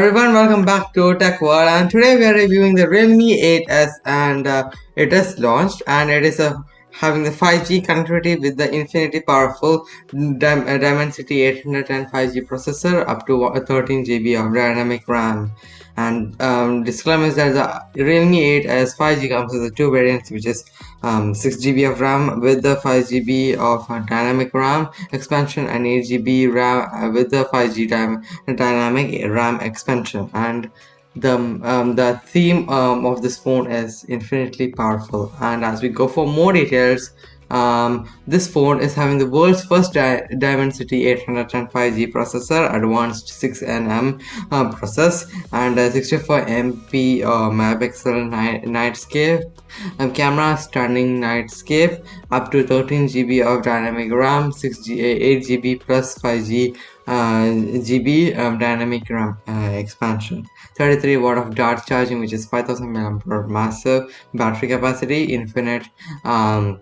Everyone, welcome back to Tech World and today we are reviewing the Realme 8s and uh, it is launched and it is a having the 5G connectivity with the infinity powerful Dim uh, Dimensity 810 5G processor up to 13 GB of dynamic RAM. And um, disclaimer is that the Realme 8s 5G comes with the two variants, which is um, 6 GB of RAM with the 5 GB of uh, dynamic RAM expansion and 8 GB RAM uh, with the 5G dynamic RAM expansion. And the um, the theme um, of this phone is infinitely powerful and as we go for more details um, this phone is having the world's first Di Dimensity 805G processor, advanced 6nm uh, process, and a 64MP uh, megapixel night nightscape um, camera, stunning nightscape, up to 13GB of dynamic RAM, 6G 8GB plus 5G uh, GB um, dynamic RAM uh, expansion. 33 watt of dart charging which is 5000 mAh massive battery capacity infinite um,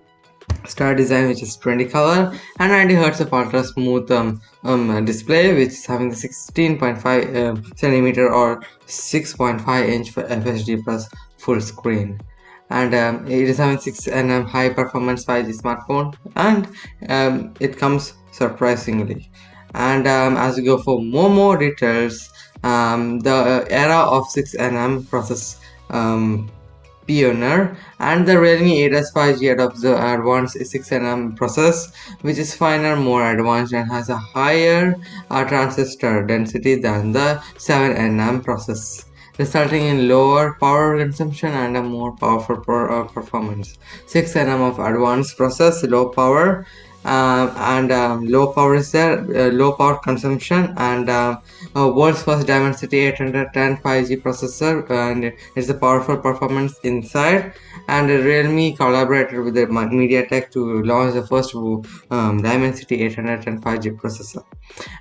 star design which is 20 color and 90 hertz of ultra smooth um, um, display which is having the 16.5 uh, centimeter or 6.5 inch for FHD plus full screen. And um, it is having 6 nm high performance 5G smartphone and um, it comes surprisingly. And um, as we go for more more details um, the era of 6 nm process um, Pioneer and the Realme 8s 5G adopts the advanced 6nm process which is finer, more advanced and has a higher uh, transistor density than the 7nm process resulting in lower power consumption and a more powerful per, uh, performance. 6nm of advanced process, low power uh, and um, low power is there, uh, low power consumption and uh, world's first Dimensity 810 5G processor and it's a powerful performance inside. And Realme collaborated with the MediaTek to launch the first um, Dimensity 810 5G processor.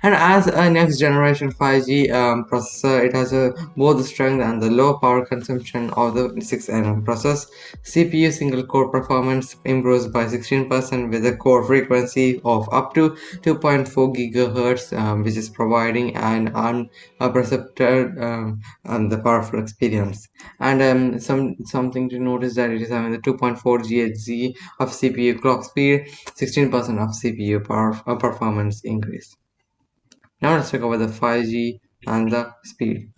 And as a next generation 5G um, processor it has a, both the strength and the low power consumption of the 6nm process. CPU single core performance improves by 16% with a core frequency of up to 2.4 gigahertz um, which is providing an unpercepted um, um, the powerful experience. And um, some something to notice that it is having the 2.4 GHz of CPU clock speed 16% of CPU power uh, performance increase. Now let's talk about the 5G and the speed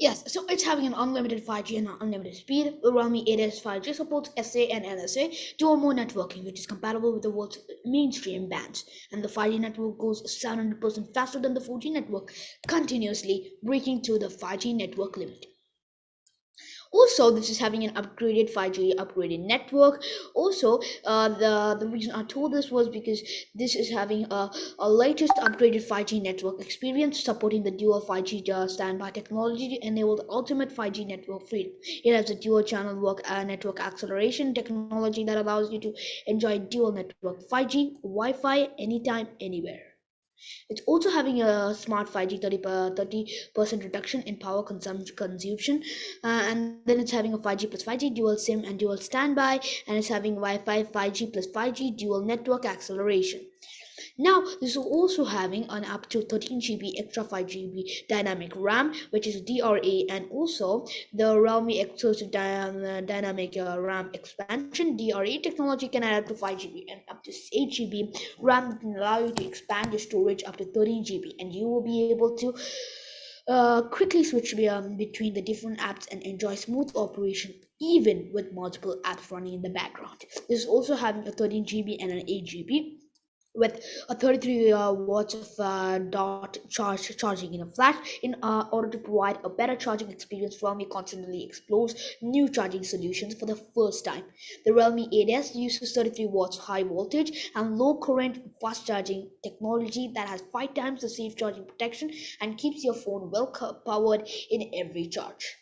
Yes, so it's having an unlimited 5G and unlimited speed. Realme 8s 5G supports SA and NSA dual mode networking, which is compatible with the world's mainstream bands. And the 5G network goes 700% faster than the 4G network, continuously breaking through the 5G network limit also this is having an upgraded 5g upgraded network. Also uh, the the reason i told this was because this is having a, a latest upgraded 5g network experience supporting the dual 5g uh, standby technology to enable the ultimate 5g network freedom it has a dual channel work uh, network acceleration technology that allows you to enjoy dual network 5g wi-fi anytime anywhere it's also having a smart 5G 30 percent reduction in power consum- consumption, uh, and then it's having a 5G plus 5G dual SIM and dual standby, and it's having Wi-Fi 5G plus 5G dual network acceleration. Now, this is also having an up to 13GB extra 5GB dynamic RAM, which is DRA, and also the Realme exclusive dy- dynamic uh, RAM expansion. DRA technology can add up to 5GB and up to 8GB RAM can allow you to expand your storage up to 13GB, and you will be able to uh, quickly switch um, between the different apps and enjoy smooth operation even with multiple apps running in the background. This is also having a 13GB and an 8GB with a 33 uh, watts of uh, Dart charge charging in a flash in uh, order to provide a better charging experience realme constantly explores new charging solutions for the first time. The realme 8s uses 33 watts high voltage and low current fast charging technology that has five times the safe charging protection and keeps your phone well powered in every charge.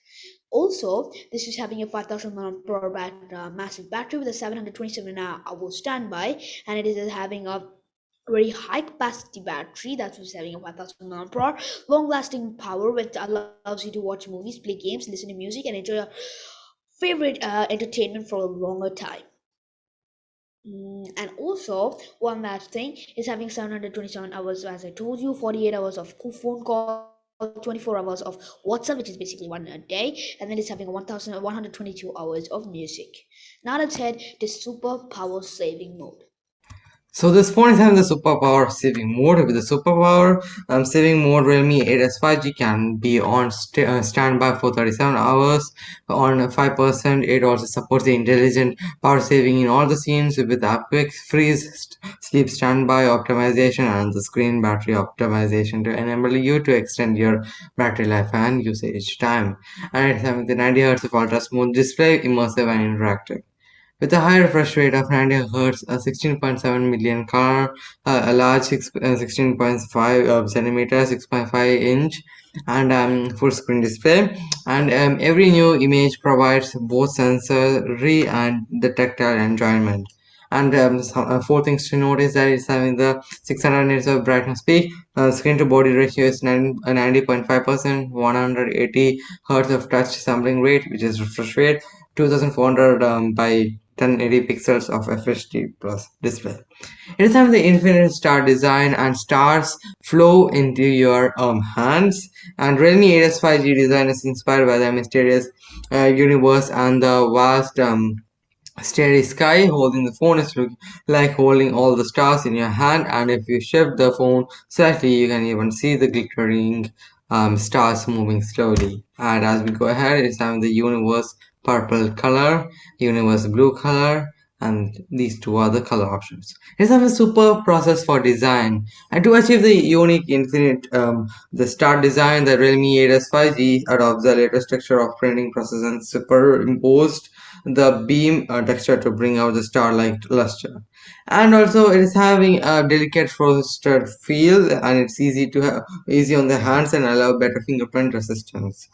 Also, this is having a 5000 mAh uh, massive battery with a 727 hour standby, and it is having a very high capacity battery that was having a 1000 mAh long lasting power which allows you to watch movies play games listen to music and enjoy your favorite uh, entertainment for a longer time mm, and also one last thing is having 727 hours as i told you 48 hours of phone call 24 hours of WhatsApp, which is basically one a day, and then it's having 1122 hours of music. Now let's head to super power saving mode. So this phone is having the superpower saving mode. With the superpower um, saving mode, Realme 8s 5G can be on st uh, standby for 37 hours. On 5%, it also supports the intelligent power saving in all the scenes with the quick freeze, sleep standby optimization, and the screen battery optimization to enable you to extend your battery life and usage time. And it's having the 90 Hz of ultra smooth display, immersive and interactive. With a high refresh rate of 90 Hz, a 16.7 million color, a large 6, uh, 16.5 uh, centimeter, 6.5 inch, and um, full screen display. And um, every new image provides both sensory and the tactile enjoyment. And um, uh, four things to notice that it's having the 600 nits of brightness peak, uh, screen to body ratio is 90.5%, 180 Hz of touch sampling rate, which is refresh rate, 2400 um, by 1080 pixels of FHD plus display. Having the infinite star design and stars flow into your um, hands. And Realme 8s 5G design is inspired by the mysterious uh, universe and the vast um, starry sky. Holding the phone is like holding all the stars in your hand. And if you shift the phone slightly, you can even see the glittering um, stars moving slowly. And as we go ahead, it's having the universe purple color, universe blue color, and these two are the color options. It's a super process for design. And to achieve the unique infinite, um, the star design, the Realme 8s 5G adopts the latest texture of printing process and superimposed the beam uh, texture to bring out the star-like luster. And also it is having a delicate frosted feel and it's easy to have easy on the hands and allow better fingerprint resistance.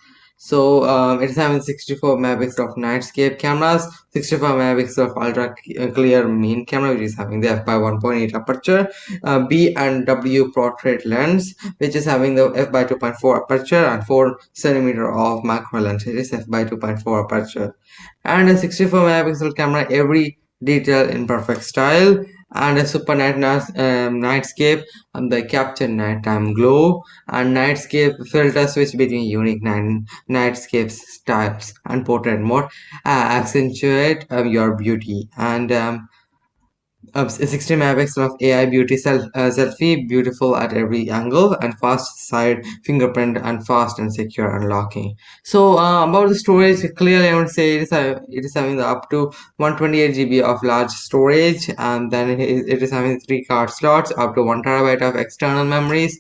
So um, it is having 64 megapixel of nightscape cameras, 65 megapixel of ultra uh, clear main camera, which is having the f by 1.8 aperture, uh, B and W portrait lens, which is having the f by 2.4 aperture and 4 centimeter of macro lens, it is f by 2.4 aperture, and a 64 megapixel camera, every detail in perfect style and a super night um, nightscape. And the capture nighttime glow. And nightscape filter switch between unique night nightscapes types and portrait mode. Uh, accentuate um, your beauty. And um, a 60 megapixel of AI beauty self, uh, selfie, beautiful at every angle, and fast side fingerprint and fast and secure unlocking. So uh, about the storage, clearly I would say it is, uh, it is having up to 128 GB of large storage, and then it is, it is having three card slots, up to one terabyte of external memories,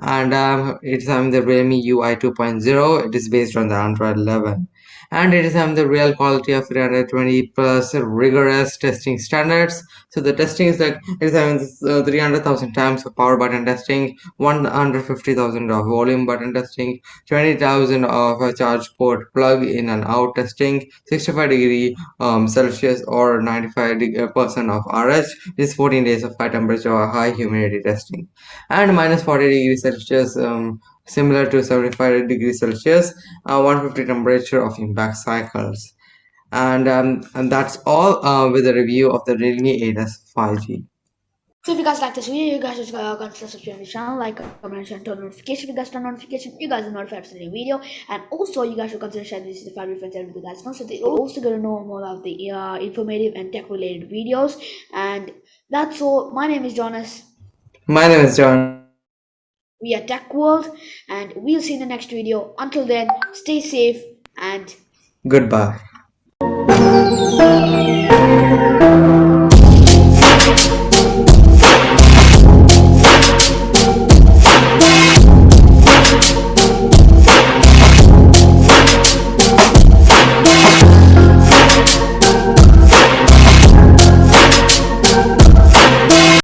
and um, it's having the Realme UI 2.0. It is based on the Android 11 and it is having the real quality of 320 plus rigorous testing standards. So the testing is like it is having uh, 300,000 times of power button testing 150,000 of volume button testing 20,000 of a charge port plug in and out testing 65 degree um, celsius or 95 uh, percent of rh is 14 days of high temperature or high humidity testing. And minus 40 degrees celsius um, similar to 75 degrees Celsius, uh, 150 temperature of impact cycles. And, um, and that's all uh, with the review of the Realme 8s 5G. So if you guys like this video, you guys just uh, consider subscribing to the channel, like, comment, and turn notification. If you guys turn notification, you guys are notified for the video. And also, you guys should consider sharing this to the family friends and you guys know so they also gonna know more of the uh, informative and tech related videos. And that's all. My name is Jonas. My name is John we are Tech World, and we'll see you in the next video. Until then, stay safe and goodbye.